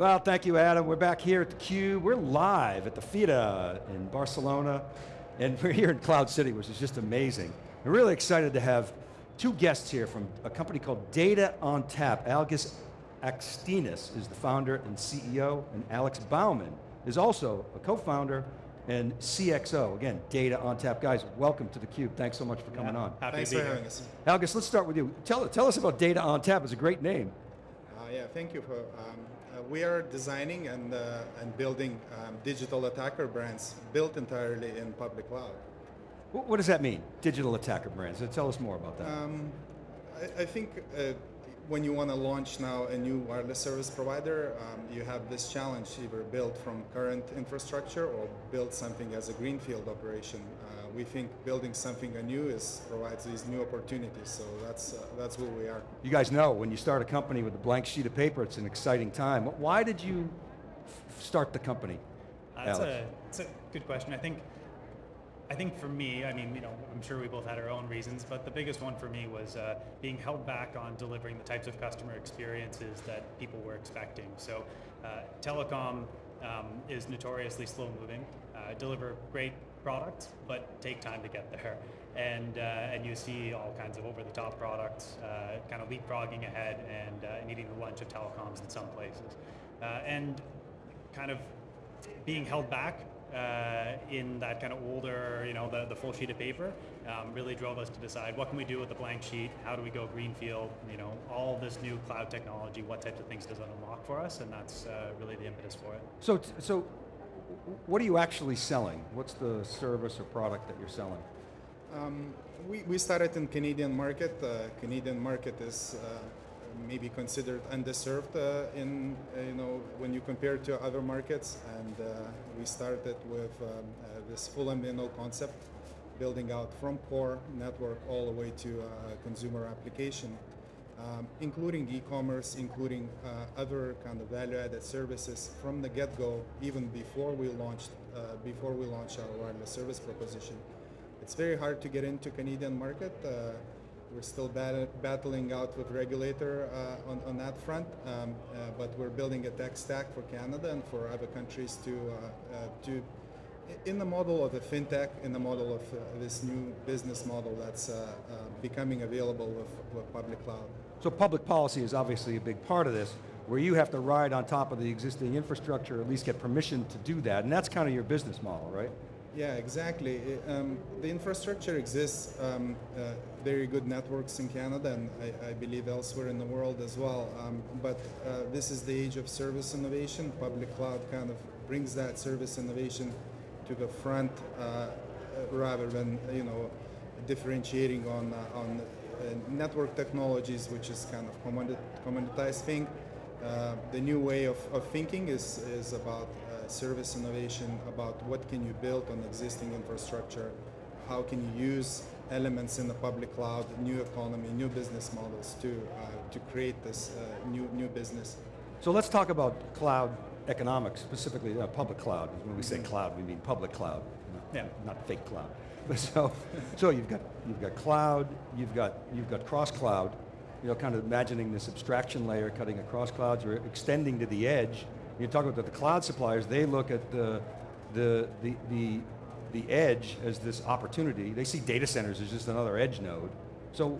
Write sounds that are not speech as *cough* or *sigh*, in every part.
Well, thank you, Adam. We're back here at theCUBE. We're live at the Fira in Barcelona, and *laughs* we're here in Cloud City, which is just amazing. We're really excited to have two guests here from a company called Data on Tap. Algis Akstinas is the founder and CEO, and Alex Bauman is also a co-founder and CXO. Again, Data on Tap. Guys, welcome to theCUBE. Thanks so much for coming yeah, on. Happy Thanks to be for here. having us. Algis, let's start with you. Tell, tell us about Data on Tap. it's a great name. Uh, yeah, thank you for. Um, uh, we are designing and uh, and building um, digital attacker brands built entirely in public cloud. What, what does that mean, digital attacker brands? So tell us more about that. Um, I, I think uh, when you want to launch now a new wireless service provider, um, you have this challenge: either build from current infrastructure or build something as a greenfield operation. We think building something anew is provides these new opportunities. So that's uh, that's where we are. You guys know, when you start a company with a blank sheet of paper, it's an exciting time. Why did you f- start the company? Uh, it's, Alex. a, it's a good question. I think, I think for me, I mean, you know, I'm sure we both had our own reasons, but the biggest one for me was uh, being held back on delivering the types of customer experiences that people were expecting. So, uh, telecom um, is notoriously slow moving. Uh, deliver great products, but take time to get there. And uh, and you see all kinds of over-the-top products, uh, kind of leapfrogging ahead and uh, eating the lunch of telecoms in some places, uh, and kind of being held back uh, in that kind of older, you know, the, the full sheet of paper, um, really drove us to decide what can we do with the blank sheet, how do we go greenfield, you know, all this new cloud technology, what types of things does it unlock for us, and that's uh, really the impetus for it. So, so what are you actually selling? What's the service or product that you're selling? Um, we, we started in Canadian market. Uh, Canadian market is uh, maybe considered underserved uh, in uh, you know when you compare to other markets, and uh, we started with um, uh, this full MVNO concept, building out from core network all the way to consumer application. Um, including e-commerce, including uh, other kind of value-added services from the get-go, even before we launched uh, before we launched our wireless service proposition. It's very hard to get into Canadian market. Uh, we're still bat- battling out with regulator uh, on, on that front, um, uh, but we're building a tech stack for Canada and for other countries to uh, to in the model of the fintech, in the model of uh, this new business model that's uh, uh, becoming available with, with public cloud. So public policy is obviously a big part of this, where you have to ride on top of the existing infrastructure, at least get permission to do that, and that's kind of your business model, right? Yeah, exactly. Um, the infrastructure exists, um, uh, very good networks in Canada and I, I believe elsewhere in the world as well. Um, but uh, this is the age of service innovation. Public cloud kind of brings that service innovation to the front uh, uh, rather than you know differentiating on uh, on network technologies, which is kind of commodit- commoditized thing. Uh, the new way of, of thinking is, is about uh, service innovation, about what can you build on existing infrastructure, how can you use elements in the public cloud, new economy, new business models to, uh, to create this uh, new, new business. So let's talk about cloud economics, specifically uh, public cloud. When we say cloud, we mean public cloud, not, Yeah. not fake cloud. *laughs* So, so you've got you've got cloud, you've got you've got cross cloud. You know, kind of imagining this abstraction layer cutting across clouds or extending to the edge. You talk about the cloud suppliers; they look at the the the the the edge as this opportunity. They see data centers as just another edge node. So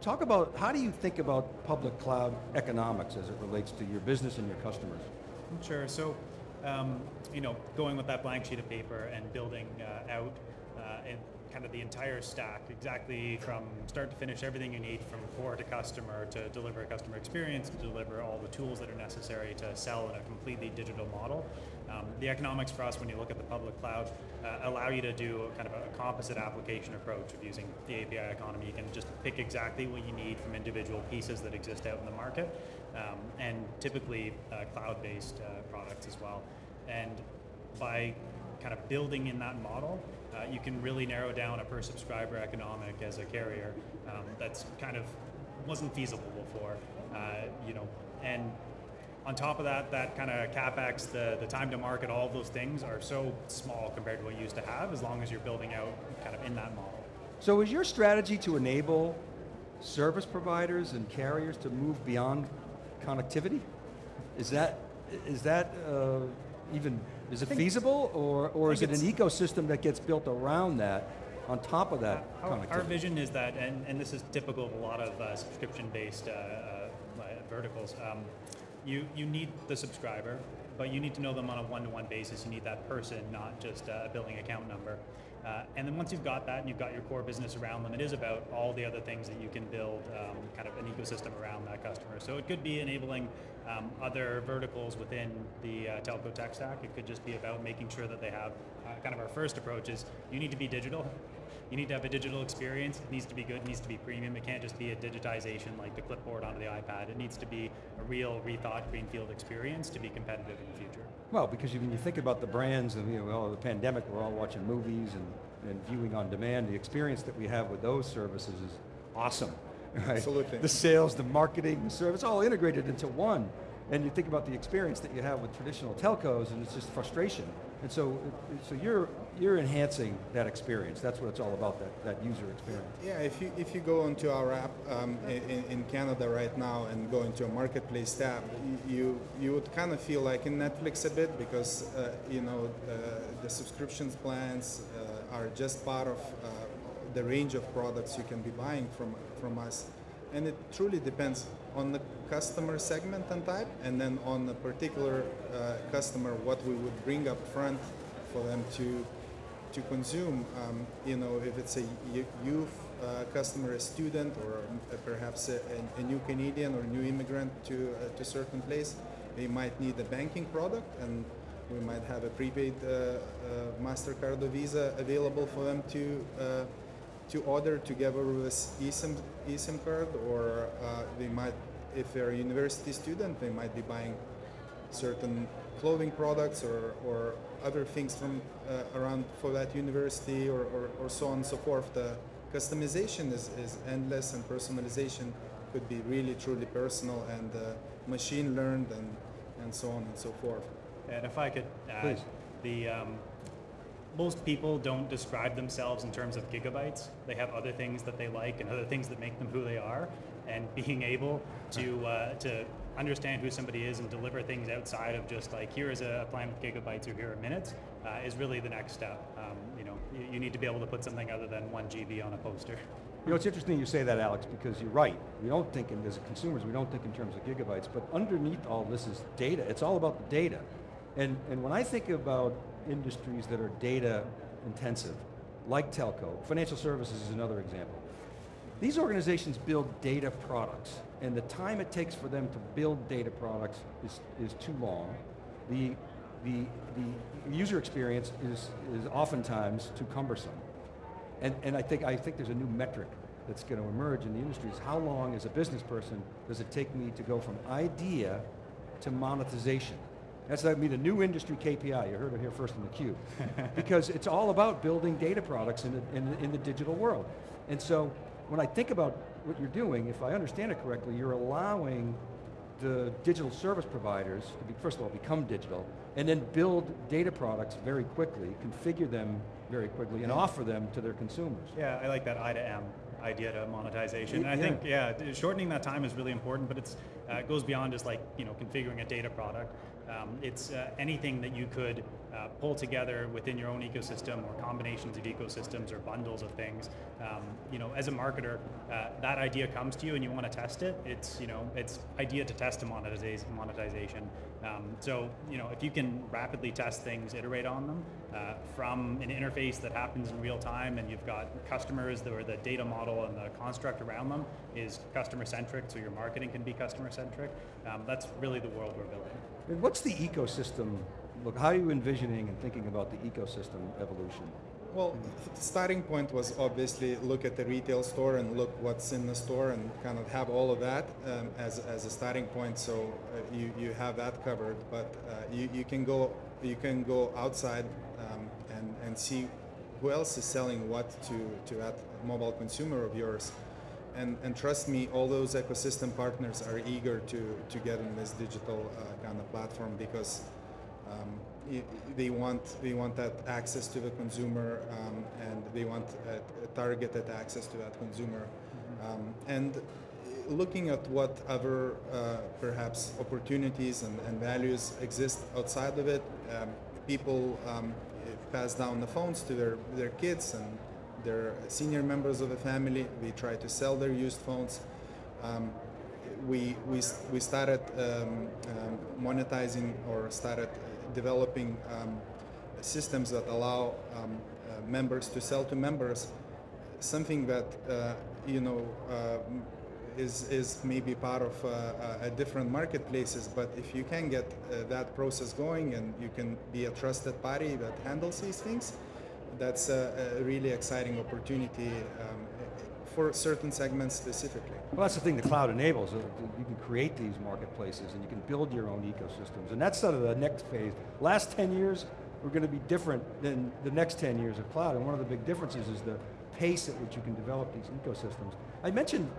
talk about, how do you think about public cloud economics as it relates to your business and your customers? Sure. So, um, you know, going with that blank sheet of paper and building uh, out and kind of the entire stack, exactly from start to finish, everything you need from core to customer to deliver a customer experience, to deliver all the tools that are necessary to sell in a completely digital model. Um, the economics for us, when you look at the public cloud, uh, allow you to do kind of a composite application approach of using the API economy. You can just pick exactly what you need from individual pieces that exist out in the market, um, and typically uh, cloud-based uh, products as well. And by kind of building in that model, uh, you can really narrow down a per subscriber economic as a carrier um, that's kind of wasn't feasible before, uh, you know, and on top of that, that kind of capex, the, the time to market, all of those things are so small compared to what you used to have as long as you're building out kind of in that model. So is your strategy to enable service providers and carriers to move beyond connectivity? Is that, is that uh, even, is it feasible, or, or is it an ecosystem that gets built around that, on top of that Our, our vision is that, and, and this is typical of a lot of uh, subscription-based uh, uh, uh, verticals. Um, you you need the subscriber, but you need to know them on a one-to-one basis. You need that person, not just a billing account number. Uh, and then once you've got that and you've got your core business around them, it is about all the other things that you can build um, kind of an ecosystem around that customer. So it could be enabling um, other verticals within the uh, telco tech stack. It could just be about making sure that they have uh, kind of our first approach is you need to be digital. You need to have a digital experience. It needs to be good. It needs to be premium. It can't just be a digitization like the clipboard onto the iPad. It needs to be a real rethought greenfield experience to be competitive in the future. Well, because when you think about the brands and, you know, the pandemic, we're all watching movies and, and viewing on demand, the experience that we have with those services is awesome, right? Absolutely. The sales, the marketing, the service, all integrated into one. And you think about the experience that you have with traditional telcos and it's just frustration. And so, so you're, you're enhancing that experience. That's what it's all about, that, that user experience. Yeah, if you if you go onto our app um, in, in Canada right now and go into a marketplace tab, you you would kind of feel like in Netflix a bit because uh, you know uh, the subscriptions plans uh, are just part of uh, the range of products you can be buying from from us, and it truly depends on the customer segment and type, and then on the particular uh, customer what we would bring up front for them to to consume. Um, you know, if it's a youth uh, customer, a student, or uh, perhaps a, a, a new Canadian or new immigrant to uh, to certain place, they might need a banking product, and we might have a prepaid uh, uh, Mastercard or Visa available for them to. To order together with eSIM, eSIM card, or uh, they might, if they're a university student, they might be buying certain clothing products or, or other things from uh, around for that university or, or, or so on and so forth. The customization is, is endless and personalization could be really truly personal and uh, machine learned and, and so on and so forth. And if I could add, Please. the um, most people don't describe themselves in terms of gigabytes. They have other things that they like and other things that make them who they are. And *laughs* being able to uh, to understand who somebody is and deliver things outside of just like here is a plan with gigabytes or here are minutes uh, is really the next step. Um, you know, you, you need to be able to put something other than one GB on a poster. You know, it's interesting you say that, Alex, because you're right. We don't think, in, as consumers, we don't think in terms of gigabytes, but underneath all this is data. It's all about the data. And, and when I think about industries that are data intensive, like telco, financial services is another example. These organizations build data products, and the time it takes for them to build data products is, is too long. The, the, the user experience is, is oftentimes too cumbersome. And, and I, think, I think there's a new metric that's going to emerge in the industry is how long as a business person does it take me to go from idea to monetization? That's going to be the new industry KPI. You heard it here first in theCUBE. *laughs* because it's all about building data products in the, in, the, in the digital world. And so when I think about what you're doing, if I understand it correctly, you're allowing the digital service providers to be, first of all, become digital, and then build data products very quickly, configure them very quickly, and offer them to their consumers. Yeah, I like that I to M idea to monetization. And I Yeah. think, yeah, shortening that time is really important, but it's, uh, it goes beyond just like, you know, configuring a data product. Um, it's uh, anything that you could uh, pull together within your own ecosystem or combinations of ecosystems or bundles of things. Um, you know, as a marketer, uh, that idea comes to you and you want to test it. It's, you know, it's idea to test to monetization. monetization. Um, so, you know, if you can rapidly test things, iterate on them uh, from an interface that happens in real time and you've got customers that, the data model and the construct around them is customer centric, so your marketing can be customer centric. Um, that's really the world we're building. What's the ecosystem, look, how are you envisioning and thinking about the ecosystem evolution? Well, the starting point was obviously look at the retail store and look what's in the store and kind of have all of that um, as, as a starting point. So uh, you, you have that covered, but uh, you, you can go you can go outside um, and, and see who else is selling what to, to that mobile consumer of yours. And, and trust me, all those ecosystem partners are eager to, to get in this digital uh, kind of platform because um, they want they want that access to the consumer um, and they want a, a targeted access to that consumer. Um, and looking at what other uh, perhaps opportunities and, and values exist outside of it. Um, people um, pass down the phones to their, their kids and their senior members of the family. We try to sell their used phones. Um, we, we, we started um, um, monetizing or started developing um, systems that allow um, uh, members to sell to members something that uh, you know uh, is is maybe part of uh, a different marketplaces. But if you can get uh, that process going and you can be a trusted party that handles these things, that's a, a really exciting opportunity um, for certain segments specifically. Well, that's the thing the cloud enables. uh, You can create these marketplaces and you can build your own ecosystems. And that's sort of the next phase. Last 10 years were going to be different than the next 10 years of cloud. And one of the big differences is the pace at which you can develop these ecosystems. I mentioned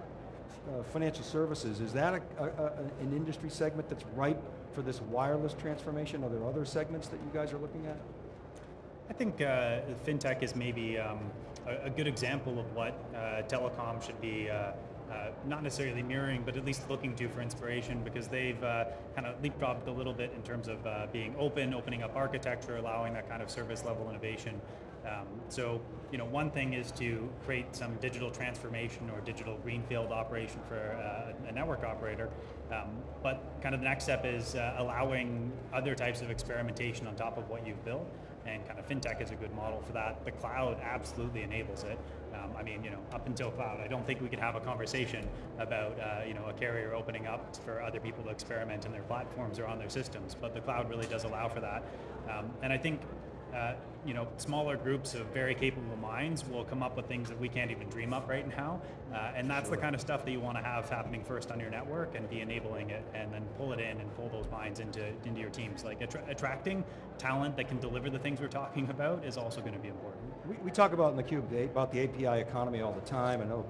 uh, financial services. Is that a, a, a, an industry segment that's ripe for this wireless transformation? Are there other segments that you guys are looking at? I think uh, fintech is maybe um, a, a, good example of what uh, telecom should be uh, uh, not necessarily mirroring, but at least looking to for inspiration because they've uh, kind of leapfrogged a little bit in terms of being open, opening up architecture, allowing that kind of service level innovation. Um, so, you know, one thing is to create some digital transformation or digital greenfield operation for uh, a network operator, um, but kind of the next step is uh, allowing other types of experimentation on top of what you've built and kind of fintech is a good model for that. The cloud absolutely enables it. Um, I mean, you know, up until cloud, I don't think we could have a conversation about, uh, you know, a carrier opening up for other people to experiment in their platforms or on their systems, but the cloud really does allow for that. Um, and I think uh, you know, smaller groups of very capable minds will come up with things that we can't even dream up right now. Uh, and that's sure. the kind of stuff that you want to have happening first on your network and be enabling it and then pull it in and pull those minds into, into your teams. Like attra attracting talent that can deliver the things we're talking about is also going to be important. We, we talk about in theCUBE about the API economy all the time. I know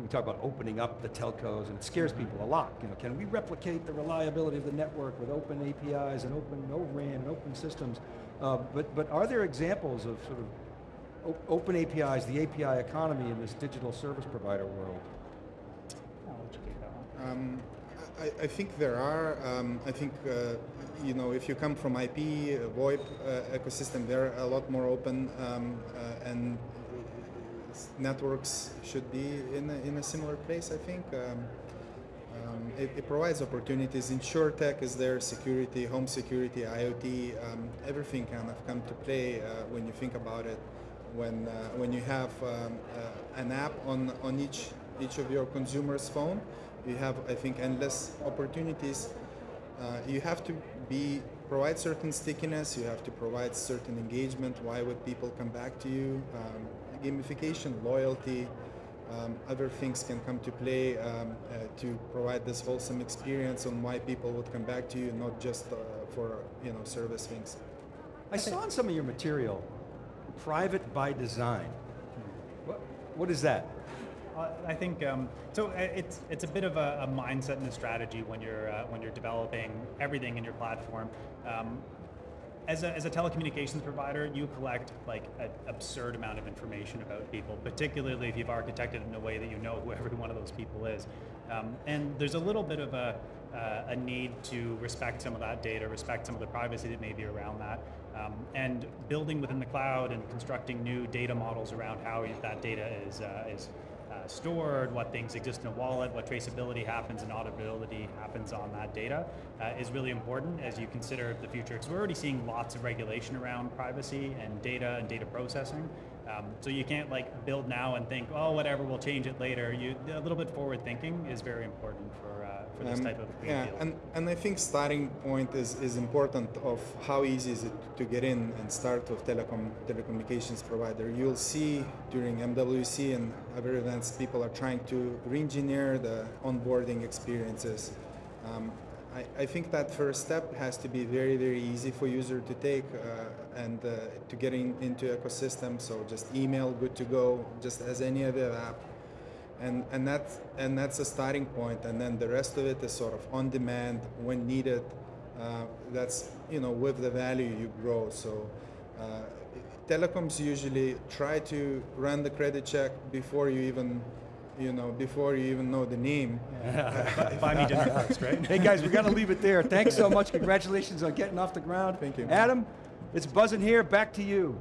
we talk about opening up the telcos and it scares mm-hmm. people a lot. You know, can we replicate the reliability of the network with open APIs and open no RAN and open systems? Uh, but, but are there examples of sort of open APIs, the API economy in this digital service provider world? Um, I, I, think there are. Um, I think, uh, you know, if you come from IP, uh, VoIP uh, ecosystem, they're a lot more open um, uh, and networks should be in a, in a similar place, I think. Um, um, it, it, provides opportunities. InsurTech is there, security, home security, IoT, um, everything kind of come to play uh, when you think about it. When, uh, when you have um, uh, an app on, on each, each of your consumer's phone, you have, I think, endless opportunities. Uh, you have to be provide certain stickiness, you have to provide certain engagement, why would people come back to you, um, gamification, loyalty, um, other things can come to play um, uh, to provide this wholesome experience on why people would come back to you, not just uh, for you know service things. I saw in some of your material, private by design. What, what is that? Uh, I think um, so. Uh, it's it's a bit of a, a, mindset and a strategy when you're uh, when you're developing everything in your platform. Um, as a, as a telecommunications provider, you collect like an absurd amount of information about people, particularly if you've architected in a way that you know who every one of those people is. Um, and there's a little bit of a, uh, a need to respect some of that data, respect some of the privacy that may be around that, um, and building within the cloud and constructing new data models around how that data is, uh, is uh, stored, what things exist in a wallet, what traceability happens and auditability happens on that data uh, is really important as you consider the future. Because we're already seeing lots of regulation around privacy and data and data processing. Um, so you can't like build now and think, oh, whatever, we'll change it later. You, a little bit forward thinking is very important for, uh, for this um, type of Yeah, field. and, and I think starting point is, is important of how easy is it to get in and start with telecom telecommunications provider. You'll see during MWC and other events, people are trying to re-engineer the onboarding experiences. Um, I, I, think that first step has to be very, very easy for user to take uh, and uh, to get in, into ecosystem. So just email, good to go, just as any other app. And, and, that's, and that's a starting point. And then the rest of it is sort of on demand when needed. Uh, that's, you know, with the value you grow. So uh, telecoms usually try to run the credit check before you even you know, before you even know the name. buy, *laughs* buy me *laughs* dinner first, right? Hey guys, we got to leave it there. Thanks so much. Congratulations on getting off the ground. Thank you. Adam, it's buzzing here. Back to you.